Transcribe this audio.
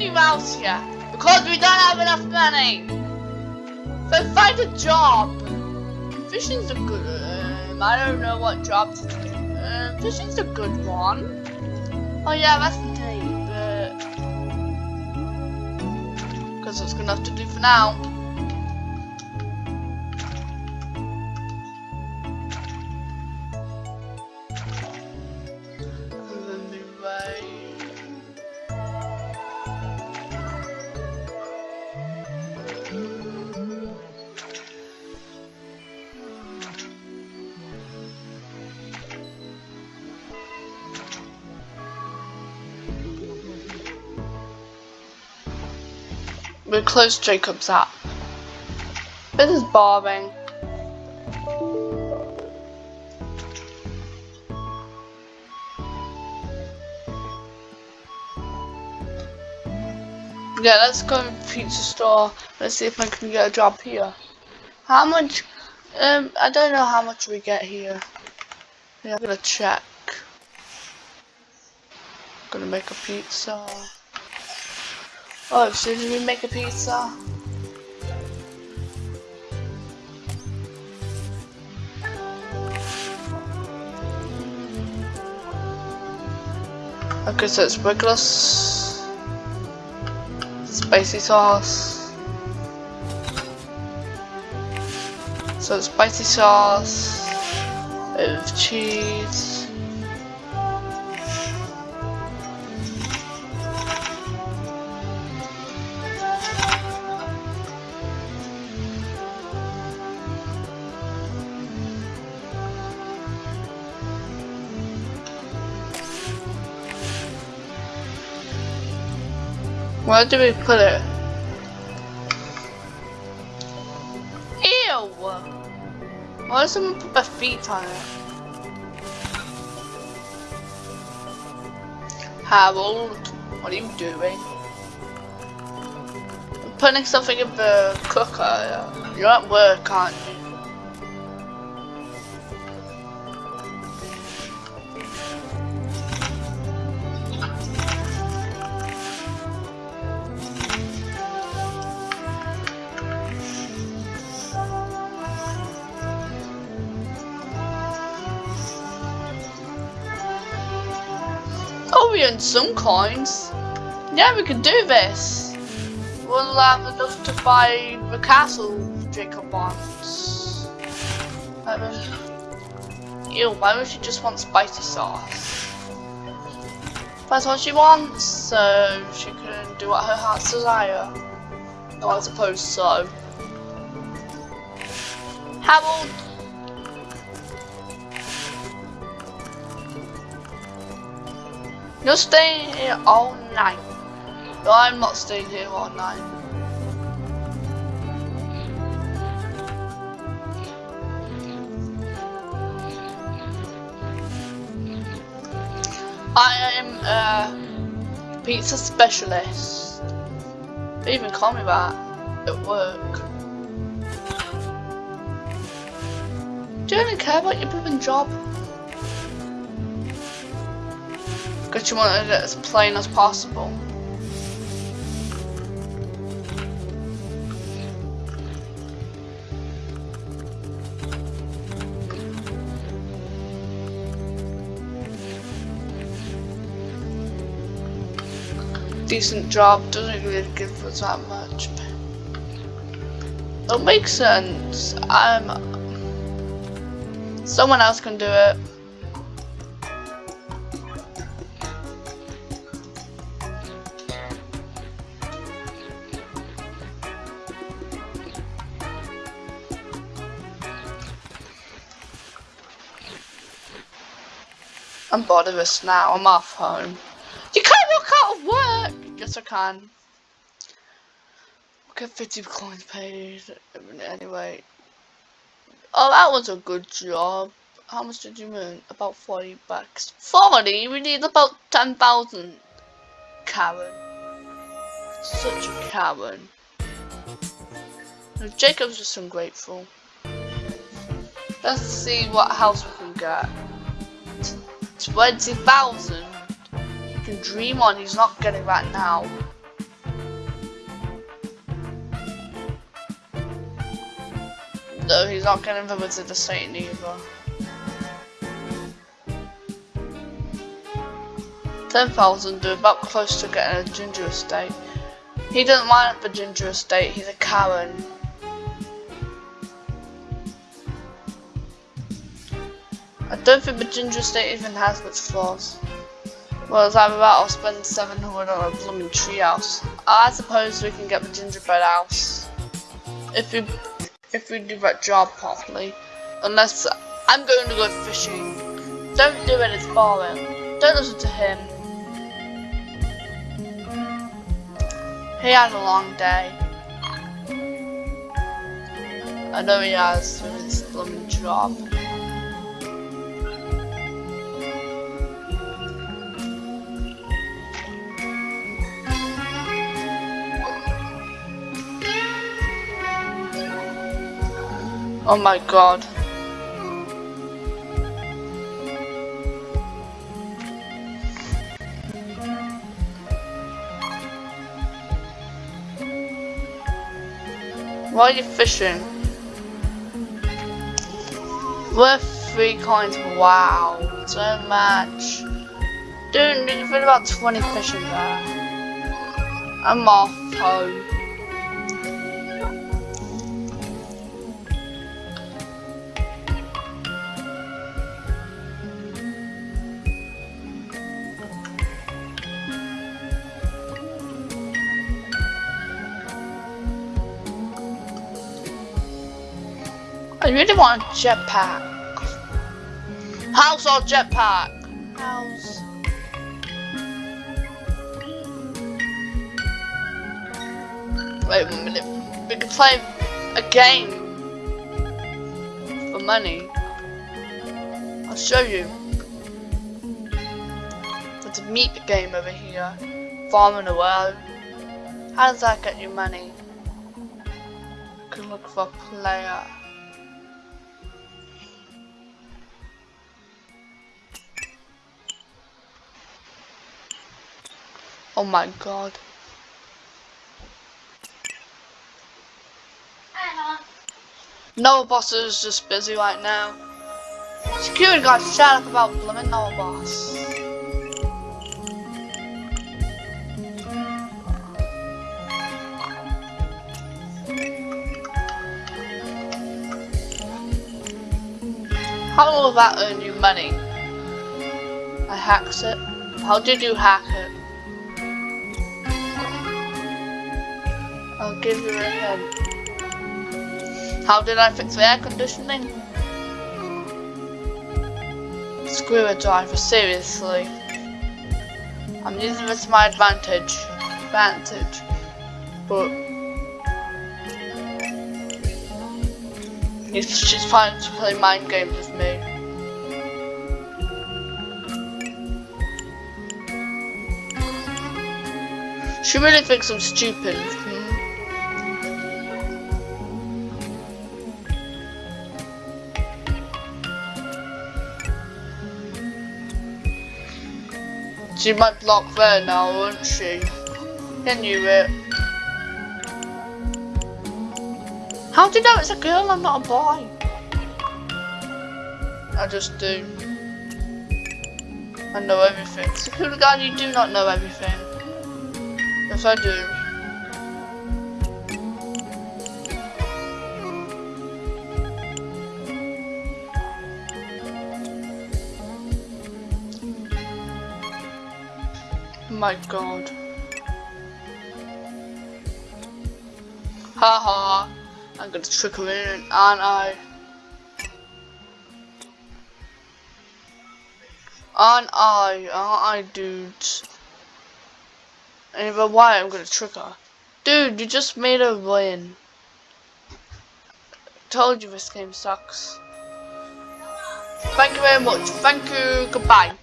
you out here? Because we don't have enough money. So find a job. Fishing's a good. Um, I don't know what job to do. Um, fishing's a good one. Oh yeah, that's the day, but because it's gonna have to do for now. We close Jacob's app. This is boring. Yeah, let's go to the pizza store. Let's see if I can get a job here. How much? Um, I don't know how much we get here. Yeah, I'm gonna check. Gonna make a pizza. Oh, so did we make a pizza? Okay, so it's regular spicy sauce. So spicy sauce, with cheese. Where do we put it? Ew! Why does someone put their feet on it? Harold, what are you doing? I'm putting something in the uh, cooker. You're at work, aren't you? Oh, we earned some coins. Yeah, we can do this. We'll have enough to buy the castle Jacob wants. Um, ew, why would she just want spicy sauce? That's what she wants, so she can do what her heart's desire. No, I suppose so. Harold You're staying here all night. No, I'm not staying here all night. I am a pizza specialist. They even call me that at work. Do you really care about your job? Because you wanted it as plain as possible. Decent job doesn't really give us that much. It'll make sense. I'm. Someone else can do it. I'm bored of this now. I'm off home. You can't walk out of work! Yes, I can. Get 50 coins paid. Anyway. Oh, that was a good job. How much did you earn? About 40 bucks. 40? We need about 10,000. Karen. Such a Karen. Jacob's just ungrateful. Let's see what house we can get. 20,000? He can dream on, he's not getting that now. No, he's not getting the Wizard of Satan either. 10,000 do about close to getting a ginger estate. He doesn't mind the ginger estate, he's a Karen. I don't think the Ginger state even has much flaws. Well, it's either that or spend 700 on a blooming treehouse. I suppose we can get the gingerbread house. If we, if we do that job properly. Unless, I'm going to go fishing. Don't do it, it's boring. Don't listen to him. He had a long day. I know he has with his blooming job. Oh my god. Why are you fishing? Worth three coins. Wow, so much. Dude, you've been about 20 fishing there. I'm off home. I really want a jetpack. House or jetpack? House. Wait a minute. We can play a game for money. I'll show you. It's a meat game over here. Farming a world. How does that get you money? You can look for a player. Oh my god. Noah Boss is just busy right now. Security guard, shut up about blooming Noah Boss. How will that earn you money? I hacked it. How did you hack it? I'll give you a head. How did I fix the air conditioning? Screwdriver, seriously. I'm using this to my advantage. Advantage. But she's trying to play mind games with me. She really thinks I'm stupid. She might block there now, won't she? Can you it? How do you know it's a girl and not a boy? I just do. I know everything. Security guard, you do not know everything. Yes, I do. My god. Haha, I'm gonna trick him in, aren't I? Aren't I? Aren't I, dudes? Anyway, why I'm gonna trick her. Dude, you just made a win. Told you this game sucks. Thank you very much. Thank you. Goodbye.